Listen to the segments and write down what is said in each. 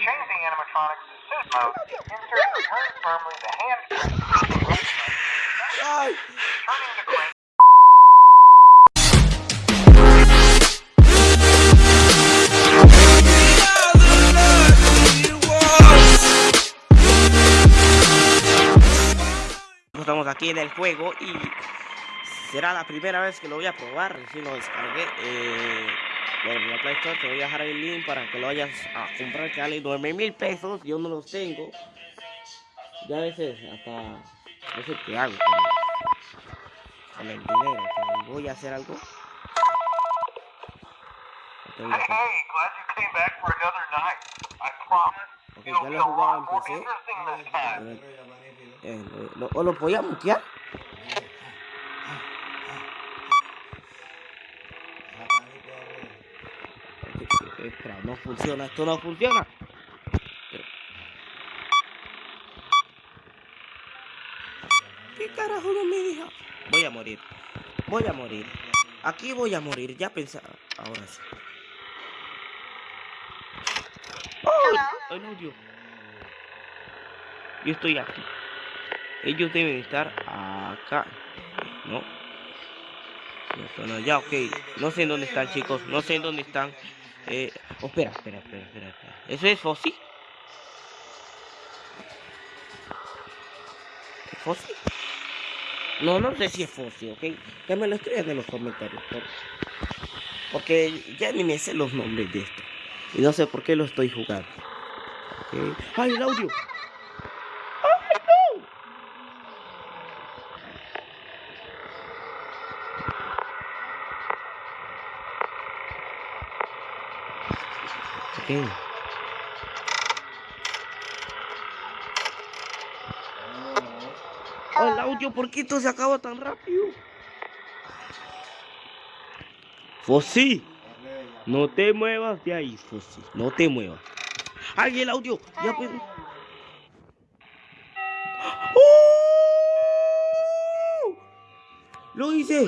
change the animatronics to suit mode, insert return firmly the hand. Turning the crank Estamos aquí en el juego y será la primera vez que lo voy a probar. Si lo descargué eh, bueno, en la Play Store, te voy a dejar el link para que lo vayas a comprar que vale 9 mil pesos. Yo no los tengo. Ya a veces hasta no sé qué hago con, con el dinero. que voy a hacer algo. Hey, ya hey, glad you came back for another night. I promise Ok, it'll ya be a he jugado lot more PC. interesting this time. Eh, lo, ¿O lo voy a mutear? Espera, no funciona, esto no funciona. Pero- ¿Qué carajo no me deja? Voy a morir. Voy a morir. Aquí voy a morir, ya pensaba. Ahora sí. Yo estoy aquí. Ellos deben estar acá. No. No allá, ok. No sé en dónde están, chicos. No sé en dónde están. Eh, oh, espera, espera, espera, espera. ¿Eso es Fossi? ¿Es Fossi? No, no sé si es Fossi, ok. Que me lo escriban en los comentarios. por- Porque ya ni me sé los nombres de esto. Y no sé por qué lo estoy jugando. ¡Ay, el audio! ¡Ay, no! Ok. Oh, el audio, ¿por qué esto se acaba tan rápido? Fossi, no te muevas de ahí, Fossi, no te muevas. ¡Ay, el audio! Ya pues. ¡Oh! ¡Lo hice!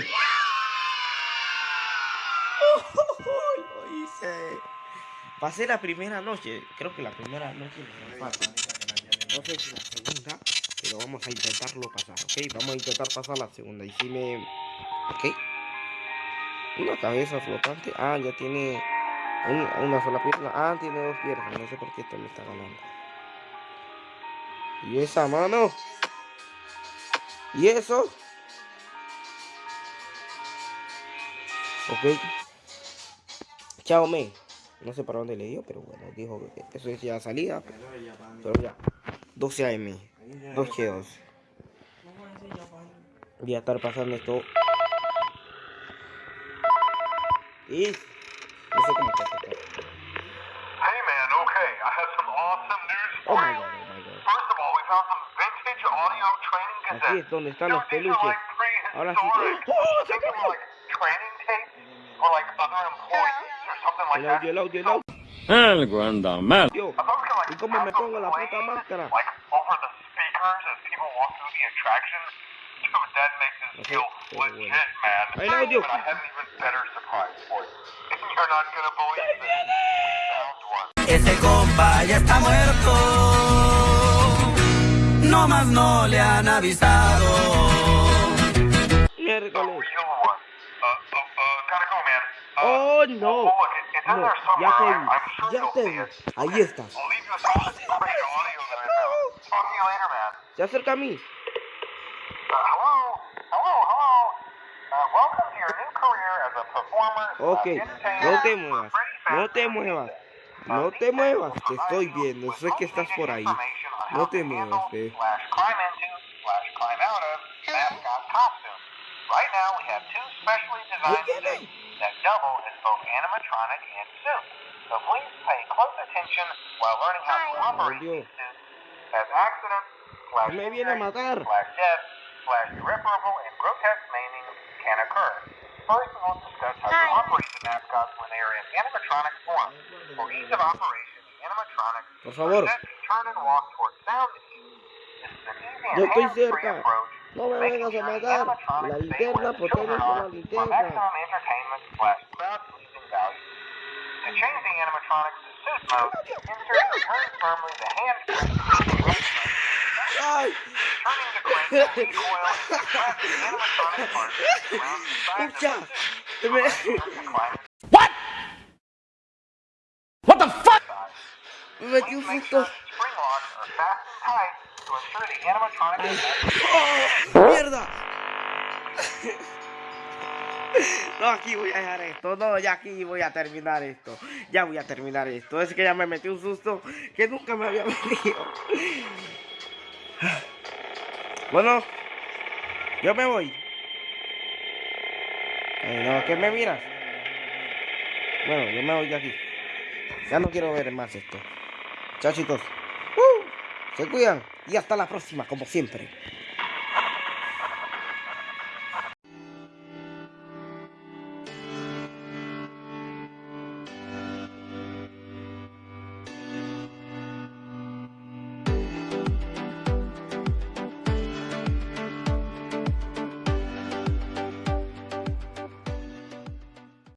¡Oh! ¡Lo hice! Pasé la primera noche, creo que la primera noche me falta. No sé si la segunda, pero vamos a intentarlo pasar, ¿ok? Vamos a intentar pasar la segunda. Y si me... ¿Ok? Una cabeza flotante. Ah, ya tiene un- una sola pierna. Ah, tiene dos piernas. No sé por qué esto me está ganando. ¿Y esa mano? ¿Y eso? Ok. Chao, me. No sé para dónde le dio, pero bueno, dijo que eso es ya salida. Pero ya. 12 AM. 2 G2. Voy a estar pasando esto. Y. No sé cómo está. esto. Hey man, okay, I have some awesome news Oh for my you. god, oh my god. First of all, we found some vintage audio training Aquí cassettes. es donde están los peluches. Ahora sí. ¡Oh! ¡Se like training tapes like other employees like El audio, el audio, el audio. Algo anda mal. Yo. I thought we could like ¿Y cómo me pongo la puta máscara? El audio. Ese compa ya está muerto. No más no le han avisado. Oh no. No, ya te vi. Ya te vi. Ahí estás. Se acerca a mí. Uh. Uh, Ok. No te muevas. No te muevas. No te muevas. Te estoy viendo. Sé que estás por ahí. No te muevas, handle ve. slash climb into slash climb out of mascot costumes. Right now, we have two specially designed Ahí suits that double as both animatronic and suit. So please pay close attention while learning how to operate Audio. these suits as accidents slash Me viene a injury, matar. slash death slash irreparable and grotesque maiming can occur. First, we will discuss how to operate the mascots when they are in animatronic form. For ease of operation, the animatronics Por favor. are set to turn and walk towards sound cues. This is an easy and hands-free approach No me making vengas a sure the matar. animatronics La stay linterna, where the ¿por qué children no usa are la for linterna? maximum entertainment slash crowd pleasing value. To change the animatronics to pursuit mode, insert return firmly the handbrake ¡Ay! turning the crank to recoil and press the animatronic parts around the sides of ¡Escucha! the Me- to climb What? What the fuck? inside. Me metí un Please make susto. sure the spring locks are fastened tight ¡Oh! ¡Mierda! No, aquí voy a dejar esto. No, ya aquí voy a terminar esto. Ya voy a terminar esto. Es que ya me metí un susto que nunca me había metido. Bueno, yo me voy. Ay, no, ¿qué me miras? Bueno, yo me voy de aquí. Ya no quiero ver más esto. Chao chicos. Se cuidan y hasta la próxima, como siempre.